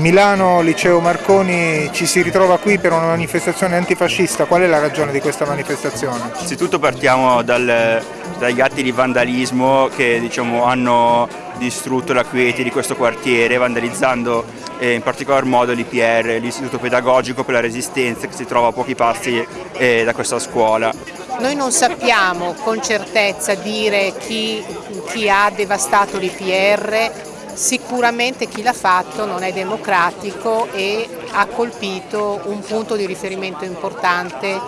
Milano Liceo Marconi ci si ritrova qui per una manifestazione antifascista, qual è la ragione di questa manifestazione? Innanzitutto partiamo dal, dagli atti di vandalismo che diciamo, hanno distrutto la quiete di questo quartiere vandalizzando eh, in particolar modo l'IPR, l'Istituto Pedagogico per la Resistenza che si trova a pochi passi eh, da questa scuola. Noi non sappiamo con certezza dire chi, chi ha devastato l'IPR, Sicuramente chi l'ha fatto non è democratico e ha colpito un punto di riferimento importante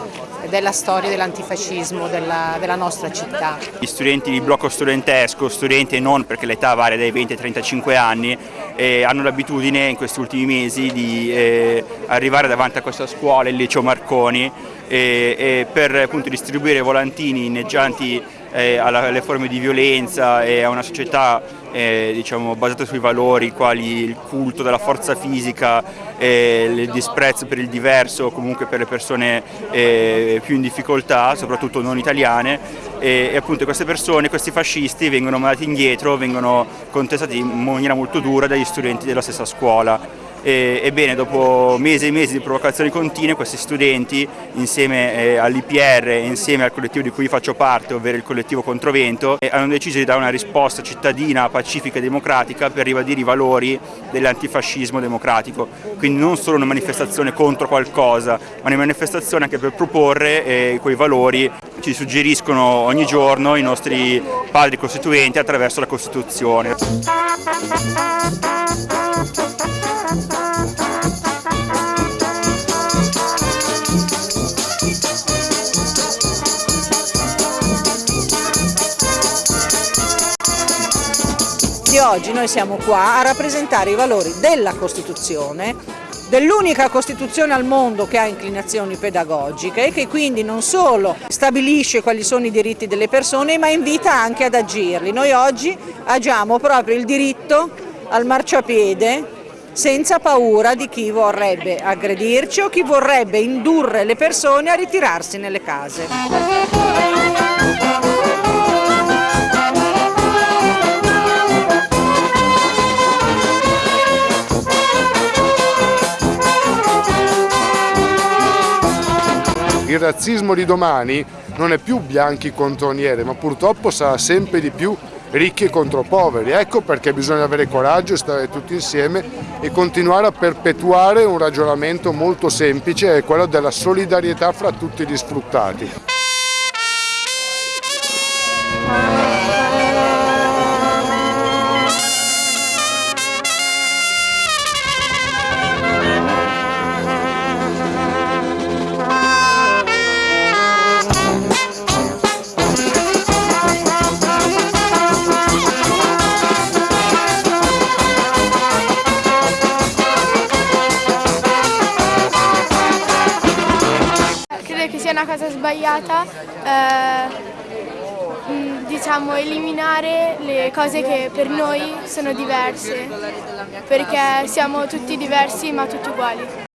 della storia dell'antifascismo della, della, nostra città. Gli studenti di blocco studentesco, studenti non perché l'età varia dai 20 ai 35 anni, eh, hanno l'abitudine in questi ultimi mesi di eh, arrivare davanti a questa scuola, il liceo Marconi, eh, per appunto, distribuire volantini inneggianti eh, alle forme di violenza e a una società eh, diciamo, basata sui valori quali il culto della forza fisica, eh, il disprezzo per il diverso comunque per le persone eh, più in difficoltà, soprattutto non italiane e, e, appunto queste persone, questi fascisti vengono mandati indietro, vengono contestati in maniera molto dura dagli studenti della stessa scuola. E, ebbene, dopo mesi e mesi di provocazioni continue, questi studenti, insieme eh, all'IPR e insieme al collettivo di cui faccio parte, ovvero il collettivo Controvento, eh, hanno deciso di dare una risposta cittadina, pacifica e democratica per ribadire i valori dell'antifascismo democratico. Quindi non solo una manifestazione contro qualcosa, ma una manifestazione anche per proporre eh, quei valori ci suggeriscono ogni giorno i nostri padri costituenti attraverso la Costituzione. Di oggi noi siamo qua a rappresentare i valori della Costituzione, dell'unica Costituzione al mondo che ha inclinazioni pedagogiche e che quindi non solo stabilisce quali sono i diritti delle persone ma invita anche ad agirli. Noi oggi agiamo proprio il diritto al marciapiede senza paura di chi vorrebbe aggredirci o chi vorrebbe indurre le persone a ritirarsi nelle case. Il razzismo di domani non è più bianchi contro nere, ma purtroppo sarà sempre di più ricchi contro poveri. Ecco perché bisogna avere coraggio, stare tutti insieme e continuare a perpetuare un ragionamento molto semplice, è quello della solidarietà fra tutti gli sfruttati. Una cosa sbagliata eh, diciamo eliminare le cose che per noi sono diverse perché siamo tutti diversi ma tutti uguali.